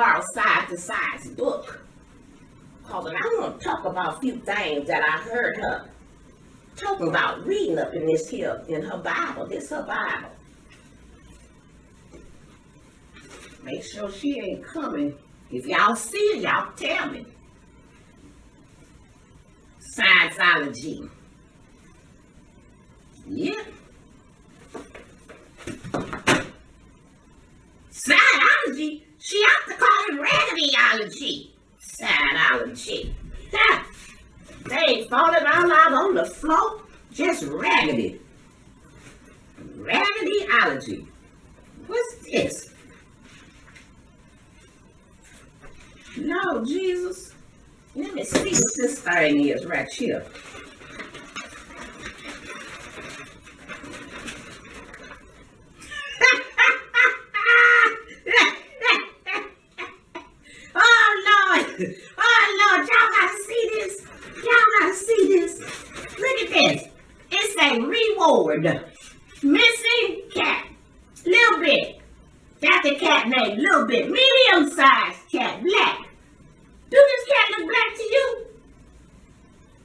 borrow side to side's book. Cause I want to talk about a few things that I heard her talking about reading up in this here, in her Bible. This her Bible. Make sure she ain't coming. If y'all see her, y'all tell me. Scienceology. Yeah. Scientology? She ought to call it raggedyology. Scientology. Ha! They falling all out on the floor. Just raggedy. Raggedyology. What's this? No, Jesus. Let me see what this thing is right here. oh Lord! Oh Lord! Y'all gotta see this. Y'all gotta see this. Look at this. A reward. Missing cat. Little bit. That's a cat named Little Bit. Medium sized cat. Black. Do this cat look black to you?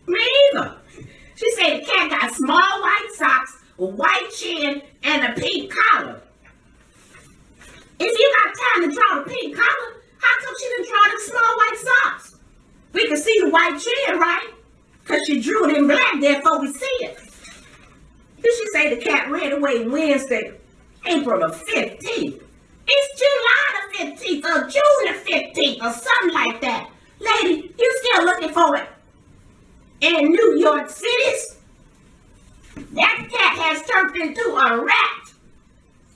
Me either. She said the cat got small white socks, a white chin, and a pink collar. If you got time to draw the pink collar, how come she didn't draw the small white socks? We can see the white chin, right? Because she drew it in black there before we see it. Did she say the cat ran away Wednesday, April the 15th? It's July the 15th or June the 15th or something like that. Lady, you still looking for it? In New York Cities? That cat has turned into a rat.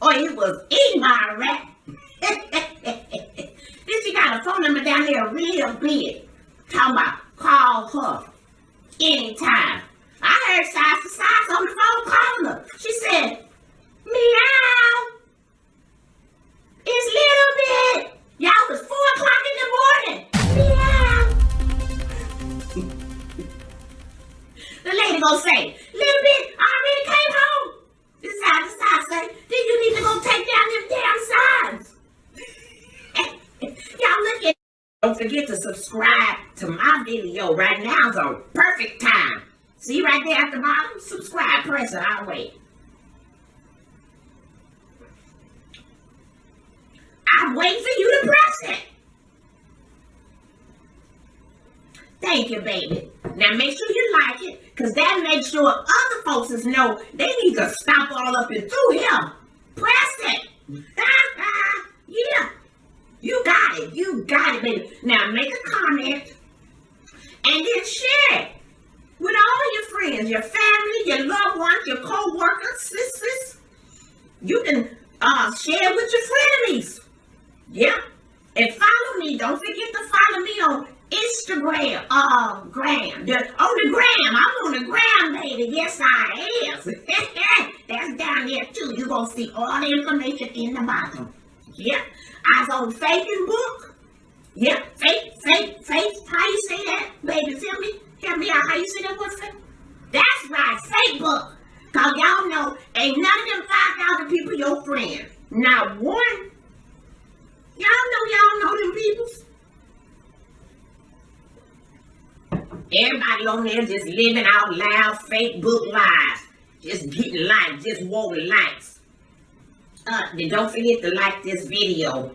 Or it was by a rat. then she got a phone number down there real big. Talking about call her anytime. I heard size the phone calling her. She said, meow. It's little bit. Y'all was four o'clock in the morning. Meow. the lady gonna say, little bit, I already came home. This side to side say, then you need to go take down them damn signs. Y'all look at don't forget to subscribe to my video right now. It's on perfect time. See right there at the bottom? Subscribe, press it, I'll wait. I'm waiting for you to press it. Thank you, baby. Now make sure you like it, because that makes sure other folks know they need to stop all up and through here. Press it. yeah. You got it. You got it, baby. Now make a comment and then share it with all friends, your family, your loved ones, your co-workers, sisters. You can uh, share with your frenemies. Yeah. And follow me. Don't forget to follow me on Instagram. Uh, gram. The, on the gram. I'm on the gram, baby. Yes, I am. That's down there too. You're going to see all the information in the bottom. Yeah. I was on Facebook. Yeah. Faith, faith, faith. How you say that? Baby, tell me. Tell me how you say that what's? That's right. Facebook. Cause y'all know ain't none of them 5,000 people your friend. Not one Y'all know y'all know them peoples. Everybody on there just living out loud Facebook lives. Just getting likes, just wanting likes. Uh, then don't forget to like this video.